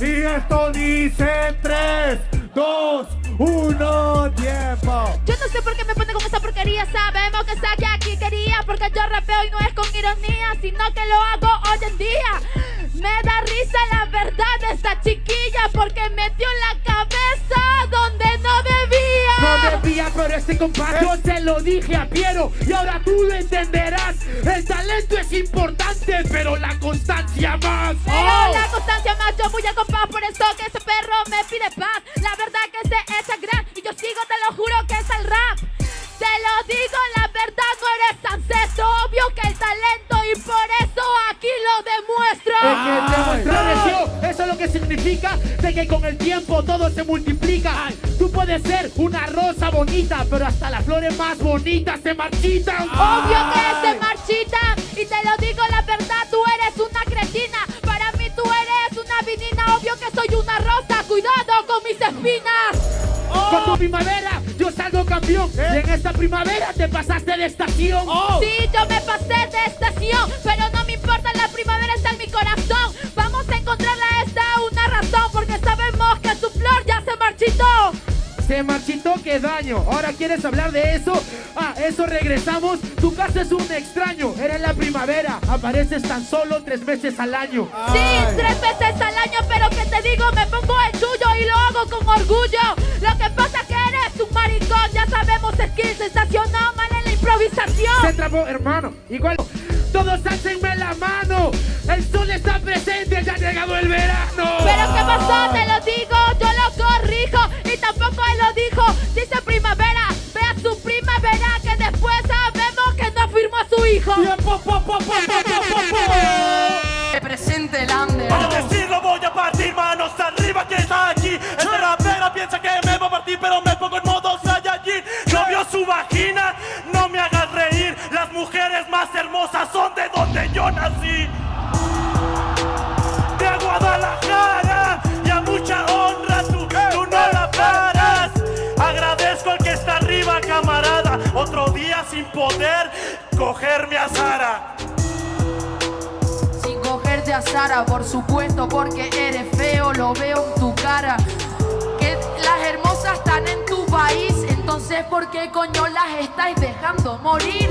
Y esto dice 3, 2, 1, tiempo. Yo no sé por qué me pone con esa porquería. Sabemos que saque aquí quería. Porque yo rapeo y no es con ironía, sino que lo hago hoy en día. Me da risa la verdad de esta chiquilla. Porque metió la este yo se lo dije a Piero y ahora tú lo entenderás. El talento es importante, pero la constancia más. Pero ¡Oh! la constancia más, yo voy a compás por eso que ese perro me pide paz. La verdad que se echa gran y yo sigo, te lo juro que es el rap. Te lo digo, la verdad no eres ancestro, obvio que el talento y por eso aquí lo demuestro. Es que significa de que con el tiempo todo se multiplica. Tú puedes ser una rosa bonita, pero hasta las flores más bonitas se marchitan. Obvio que se marchita y te lo digo la verdad, tú eres una cretina. Para mí tú eres una vinina, obvio que soy una rosa, cuidado con mis espinas. Con tu primavera yo salgo campeón. Y en esta primavera te pasaste de estación. Sí, yo me pasé de estación, Se marchitó, qué daño. Ahora quieres hablar de eso. Ah, eso regresamos. Tu caso es un extraño. Eres la primavera. Apareces tan solo tres veces al año. Sí, tres veces al año, pero que te digo, me pongo el tuyo y lo hago con orgullo. Lo que pasa que eres un maricón, ya sabemos skill sensacional, mal en la Se improvisación. trabó, hermano. Igual. Todos hácenme la mano. El sol Presente el under. Para decirlo voy a partir manos arriba que está aquí. Este rapero piensa que me va a partir pero me pongo en modo Saiyajin. No vio su vagina, no me hagas reír. Las mujeres más hermosas son de donde yo nací sin poder cogerme a Sara Sin cogerte a Sara, por supuesto, porque eres feo, lo veo en tu cara. Que las hermosas están en tu país, entonces ¿por qué coño las estáis dejando morir?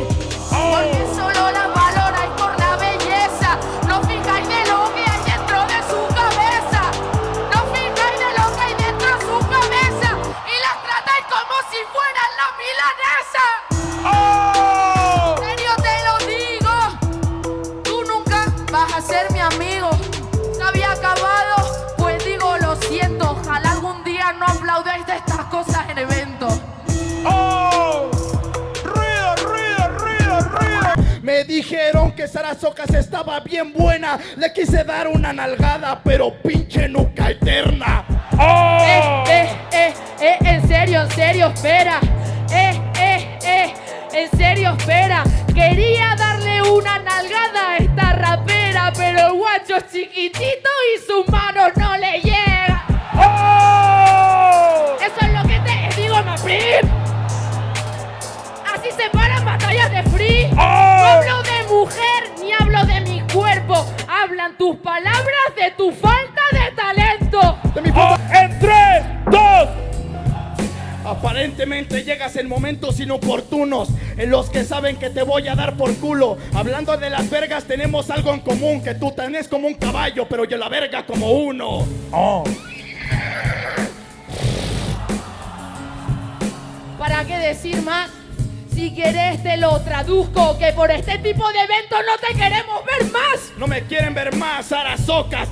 Ser mi amigo. Se había acabado, pues digo lo siento. Ojalá algún día no aplaudáis de estas cosas en eventos. ¡Oh! ¡Ruido, ruido, ruido, ruido! Me dijeron que Sara Socas estaba bien buena. Le quise dar una nalgada, pero pinche nuca eterna. Eh, eh, eh, eh, en serio, en serio, espera. Eh, eh, eh, en serio, espera. Quería darle es chiquitito y su mano no le llega. Eso es lo que te digo, Maprim. Así se paran batallas de free. No hablo de mujer ni hablo de mi cuerpo. Hablan tus palabras de tu falta Llegas en momentos inoportunos en los que saben que te voy a dar por culo. Hablando de las vergas, tenemos algo en común: que tú tenés como un caballo, pero yo la verga como uno. ¡Oh! ¿Para qué decir más? Si querés te lo traduzco, que por este tipo de eventos no te queremos ver más. No me quieren ver más, Sara Socas.